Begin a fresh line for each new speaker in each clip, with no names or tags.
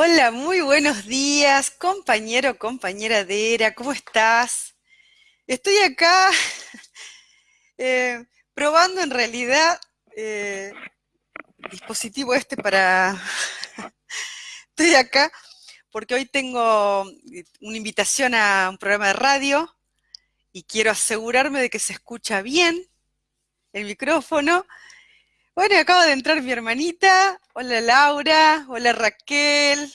Hola, muy buenos días, compañero, compañera de ERA, ¿cómo estás? Estoy acá eh, probando en realidad eh, el dispositivo este para... Estoy acá porque hoy tengo una invitación a un programa de radio y quiero asegurarme de que se escucha bien el micrófono. Bueno, acaba de entrar mi hermanita. Hola Laura, hola Raquel.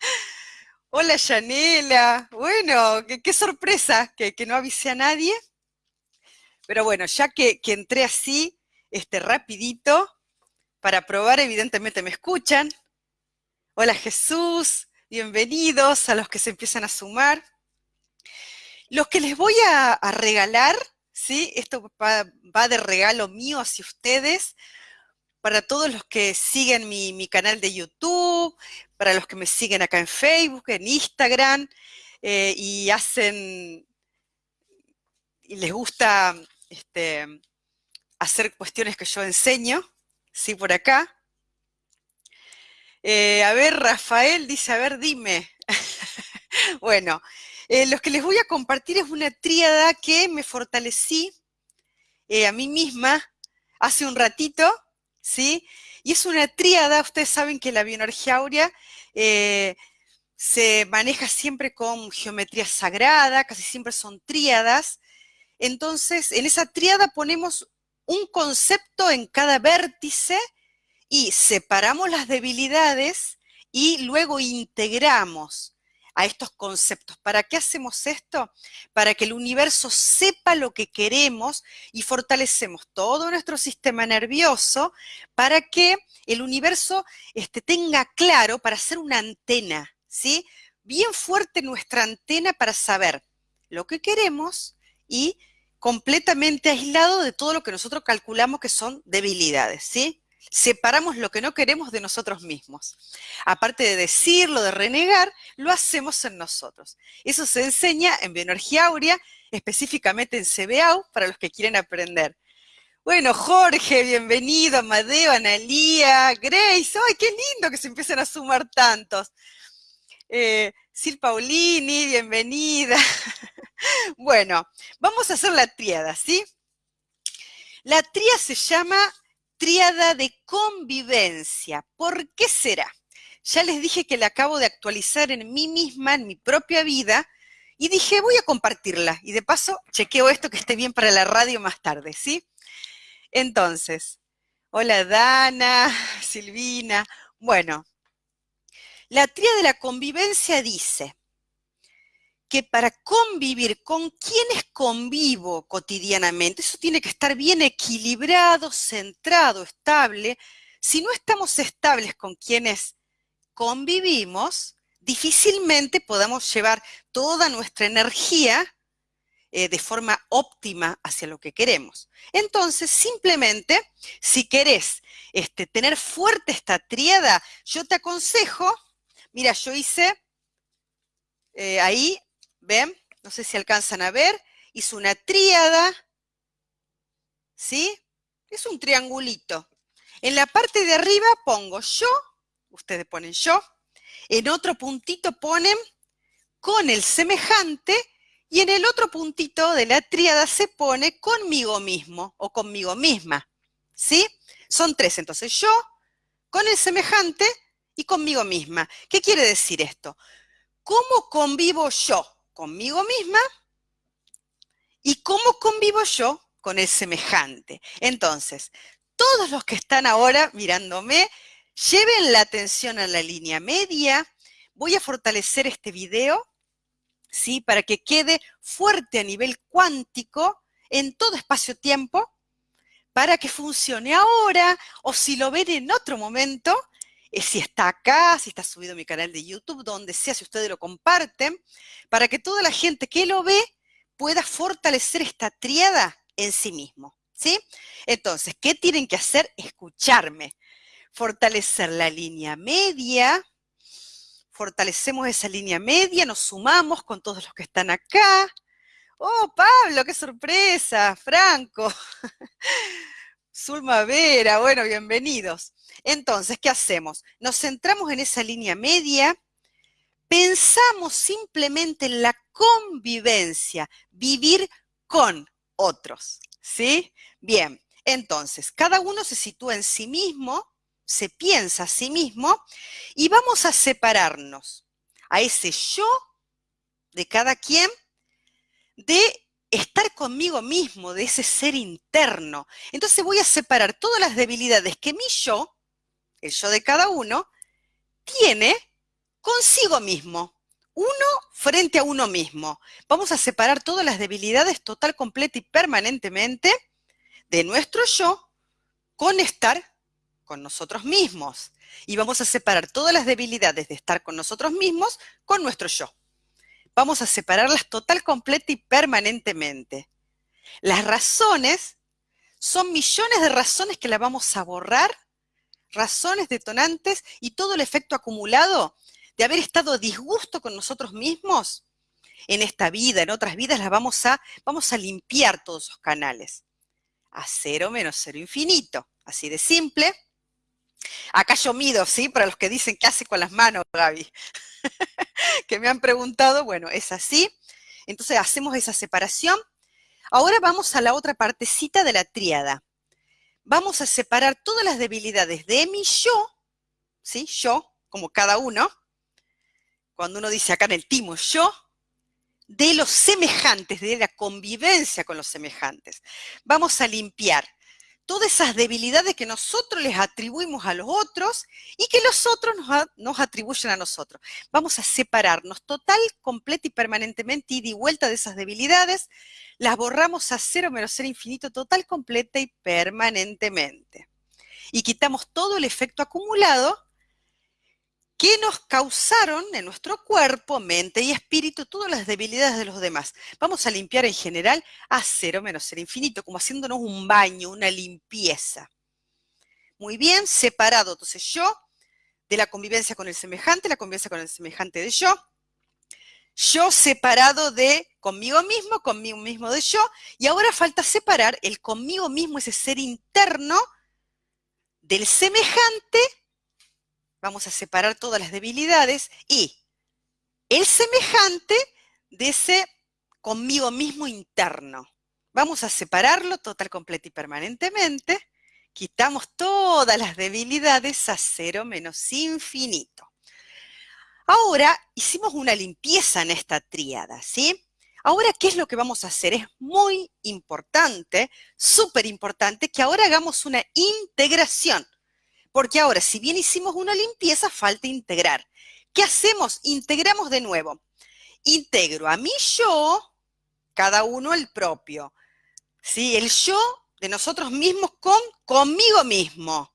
Hola Yanela. Bueno, qué, sorpresa que, no avisé a nadie. Pero bueno, ya que, que entré así, este, rapidito, para probar, evidentemente me escuchan. Hola Jesús, bienvenidos a los que se empiezan a sumar. Los que les voy a regalar ¿sí? Esto va, de regalo mío hacia ustedes, para todos los que siguen mi, canal de YouTube, para los que me siguen acá en Facebook, en Instagram, eh, y hacen, y les gusta este, hacer cuestiones que yo enseño, ¿sí? Por acá. Eh, a ver, Rafael dice, a ver, dime. bueno, eh, lo que les voy a compartir es una tríada que me fortalecí eh, a mí misma hace un ratito, ¿sí? Y es una tríada, ustedes saben que la bioenergía áurea eh, se maneja siempre con geometría sagrada, casi siempre son tríadas. Entonces, en esa tríada ponemos un concepto en cada vértice y separamos las debilidades y luego integramos a estos conceptos. ¿Para qué hacemos esto? Para que el universo sepa lo que queremos y fortalecemos todo nuestro sistema nervioso para que el universo este, tenga claro para hacer una antena, ¿sí? Bien fuerte nuestra antena para saber lo que queremos y completamente aislado de todo lo que nosotros calculamos que son debilidades, ¿sí? Separamos lo que no queremos de nosotros mismos. Aparte de decirlo, de renegar, lo hacemos en nosotros. Eso se enseña en bioenergía áurea, específicamente en CBAU, para los que quieren aprender. Bueno, Jorge, bienvenido, Amadeo, Analía, Grace, ¡ay, qué lindo que se empiecen a sumar tantos! Eh, Paulini, bienvenida. bueno, vamos a hacer la tríada, ¿sí? La tríada se llama tríada de convivencia. ¿Por qué será? Ya les dije que la acabo de actualizar en mí misma, en mi propia vida, y dije, voy a compartirla. Y de paso, chequeo esto que esté bien para la radio más tarde, ¿sí? Entonces, hola Dana, Silvina. Bueno, la tríada de la convivencia dice, que para convivir, con quienes convivo cotidianamente, eso tiene que estar bien equilibrado, centrado, estable. Si no estamos estables con quienes convivimos, difícilmente podamos llevar toda nuestra energía eh, de forma óptima hacia lo que queremos. Entonces, simplemente, si querés este, tener fuerte esta tríada, yo te aconsejo, mira, yo hice eh, ahí ¿Ven? No sé si alcanzan a ver. Hizo una tríada. ¿Sí? Es un triangulito. En la parte de arriba pongo yo, ustedes ponen yo. En otro puntito ponen con el semejante y en el otro puntito de la tríada se pone conmigo mismo o conmigo misma. ¿Sí? Son tres. Entonces yo, con el semejante y conmigo misma. ¿Qué quiere decir esto? ¿Cómo convivo yo? Conmigo misma y cómo convivo yo con el semejante. Entonces, todos los que están ahora mirándome, lleven la atención a la línea media. Voy a fortalecer este video, ¿sí? Para que quede fuerte a nivel cuántico en todo espacio-tiempo, para que funcione ahora o si lo ven en otro momento, eh, si está acá, si está subido a mi canal de YouTube, donde sea, si ustedes lo comparten, para que toda la gente que lo ve pueda fortalecer esta triada en sí mismo. ¿Sí? Entonces, ¿qué tienen que hacer? Escucharme. Fortalecer la línea media. Fortalecemos esa línea media, nos sumamos con todos los que están acá. Oh, Pablo, qué sorpresa, Franco. Zulma Vera, bueno, bienvenidos. Entonces, ¿qué hacemos? Nos centramos en esa línea media, pensamos simplemente en la convivencia, vivir con otros, ¿sí? Bien, entonces, cada uno se sitúa en sí mismo, se piensa a sí mismo y vamos a separarnos a ese yo de cada quien de estar conmigo mismo, de ese ser interno. Entonces voy a separar todas las debilidades que mi yo, el yo de cada uno, tiene consigo mismo. Uno frente a uno mismo. Vamos a separar todas las debilidades total, completa y permanentemente de nuestro yo con estar con nosotros mismos. Y vamos a separar todas las debilidades de estar con nosotros mismos con nuestro yo vamos a separarlas total, completa y permanentemente. Las razones son millones de razones que las vamos a borrar, razones detonantes y todo el efecto acumulado de haber estado disgusto con nosotros mismos en esta vida, en otras vidas, las vamos a, vamos a limpiar todos esos canales. A cero menos cero infinito. Así de simple. Acá yo mido, ¿sí? Para los que dicen, ¿qué hace con las manos, Gaby? que me han preguntado, bueno, es así. Entonces hacemos esa separación. Ahora vamos a la otra partecita de la tríada. Vamos a separar todas las debilidades de mi yo, ¿sí? Yo, como cada uno. Cuando uno dice acá en el timo, yo, de los semejantes, de la convivencia con los semejantes. Vamos a limpiar todas esas debilidades que nosotros les atribuimos a los otros y que los otros nos, atribuyen a nosotros. Vamos a separarnos total, completa y permanentemente y de vuelta de esas debilidades, las borramos a cero menos ser infinito total, completa y permanentemente. Y quitamos todo el efecto acumulado que nos causaron en nuestro cuerpo, mente y espíritu todas las debilidades de los demás. Vamos a limpiar en general a cero menos ser infinito, como haciéndonos un baño, una limpieza. Muy bien, separado entonces yo de la convivencia con el semejante, la convivencia con el semejante de yo. Yo separado de conmigo mismo, conmigo mismo de yo. Y ahora falta separar el conmigo mismo, ese ser interno, del semejante vamos a separar todas las debilidades y el semejante de ese conmigo mismo interno. Vamos a separarlo total, completo y permanentemente. Quitamos todas las debilidades a cero menos infinito. Ahora hicimos una limpieza en esta tríada, ¿sí? Ahora, ¿qué es lo que vamos a hacer? Es muy importante, súper importante, que ahora hagamos una integración porque ahora, si bien hicimos una limpieza, falta integrar. ¿Qué hacemos? Integramos de nuevo. Integro a mi yo, cada uno el propio. ¿Sí? El yo de nosotros mismos con conmigo mismo.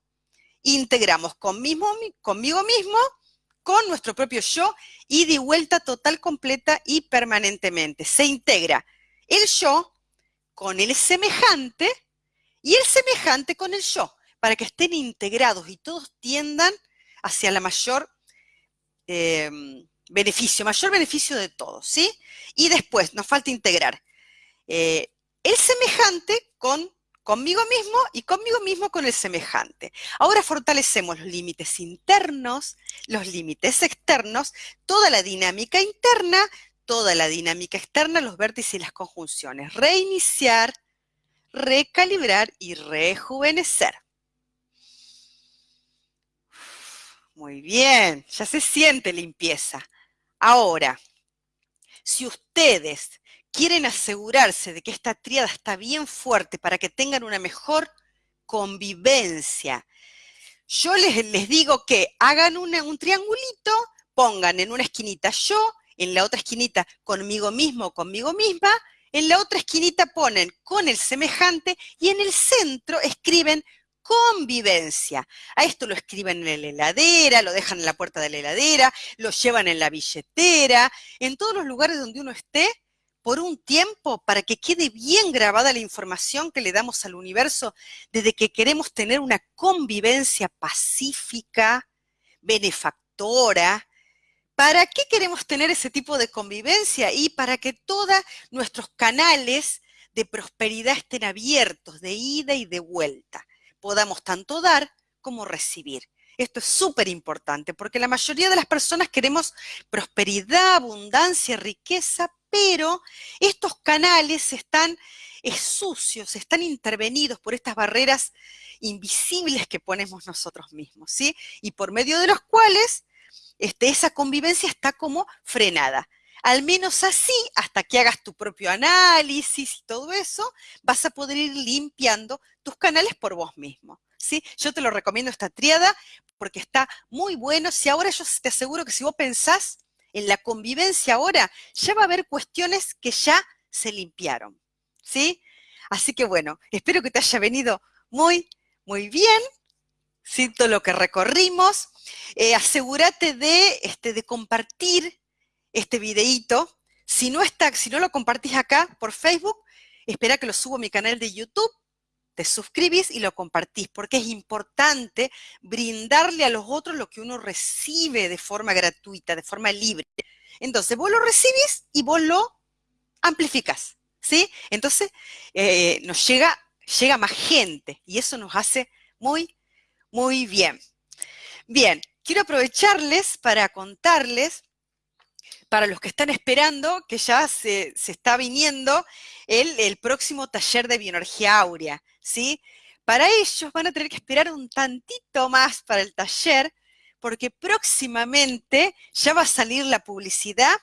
Integramos conmigo, conmigo mismo con nuestro propio yo y de vuelta total, completa y permanentemente. Se integra el yo con el semejante y el semejante con el yo para que estén integrados y todos tiendan hacia la mayor em, beneficio, mayor beneficio de todos, ¿sí? Y después nos falta integrar eh, el semejante con conmigo mismo y conmigo mismo con el semejante. Ahora fortalecemos los límites internos, los límites externos, toda la dinámica interna, toda la dinámica externa, los vértices y las conjunciones. Reiniciar, recalibrar y rejuvenecer. Muy bien, ya se siente limpieza. Ahora, si ustedes quieren asegurarse de que esta tríada está bien fuerte para que tengan una mejor convivencia, yo les, les digo que hagan un triangulito, pongan en una esquinita yo, en la otra esquinita conmigo mismo o conmigo misma, en la otra esquinita ponen con el semejante y en el centro escriben convivencia. A esto lo escriben en la heladera, lo dejan en la puerta de la heladera, lo llevan en la billetera, en todos los lugares donde uno esté, por un tiempo, para que quede bien grabada la información que le damos al universo desde que queremos tener una convivencia pacífica, benefactora. ¿Para qué queremos tener ese tipo de convivencia? Y para que todos nuestros canales de prosperidad estén abiertos, de ida y de vuelta. Podamos tanto dar como recibir. Esto es súper importante porque la mayoría de las personas queremos prosperidad, abundancia, riqueza, pero estos canales están sucios, están intervenidos por estas barreras invisibles que ponemos nosotros mismos, ¿sí? Y por medio de los cuales este, esa convivencia está como frenada. Al menos así, hasta que hagas tu propio análisis y todo eso, vas a poder ir limpiando tus canales por vos mismo. ¿sí? Yo te lo recomiendo esta triada porque está muy bueno. Si ahora yo te aseguro que si vos pensás en la convivencia ahora, ya va a haber cuestiones que ya se limpiaron. ¿Sí? Así que bueno, espero que te haya venido muy, muy bien. Siento lo que recorrimos. Eh, asegúrate de, este, de compartir este videíto. Si no, está, si no lo compartís acá por Facebook, espera que lo subo a mi canal de YouTube, te suscribís y lo compartís, porque es importante brindarle a los otros lo que uno recibe de forma gratuita, de forma libre. Entonces, vos lo recibís y vos lo amplificás, ¿sí? Entonces, eh, nos llega, llega más gente y eso nos hace muy, muy bien. Bien, quiero aprovecharles para contarles para los que están esperando, que ya se, está viniendo el, próximo taller de bioenergía áurea, ¿sí? Para ellos van a tener que esperar un tantito más para el taller, porque próximamente ya va a salir la publicidad.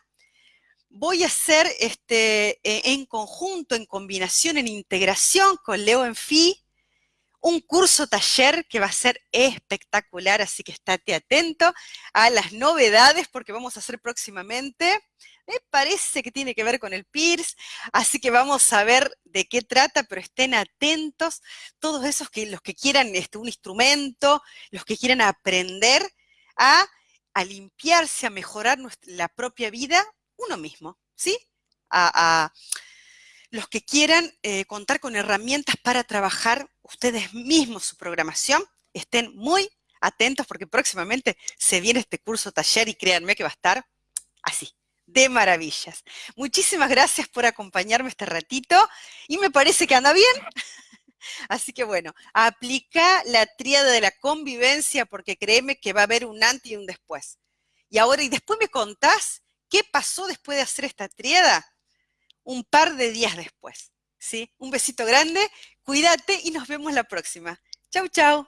Voy a hacer este, e, en conjunto, en combinación, en integración con Leo Enfi, un curso taller que va a ser espectacular, así que estate atento a las novedades porque vamos a hacer próximamente. Me parece que tiene que ver con el PIRS, así que vamos a ver de qué trata, pero estén atentos, todos esos que los que quieran este, un instrumento, los que quieran aprender a, limpiarse, a mejorar la propia vida, uno mismo, ¿sí? a los que quieran eh, contar con herramientas para trabajar ustedes mismos su programación, estén muy atentos porque próximamente se viene este curso taller y créanme que va a estar así, de maravillas. Muchísimas gracias por acompañarme este ratito y me parece que anda bien. Así que bueno, aplica la tríada de la convivencia porque créeme que va a haber un antes y un después. Y ahora, y después me contás qué pasó después de hacer esta tríada un par de días después. ¿sí? Un besito grande, cuídate y nos vemos la próxima. Chau, chau.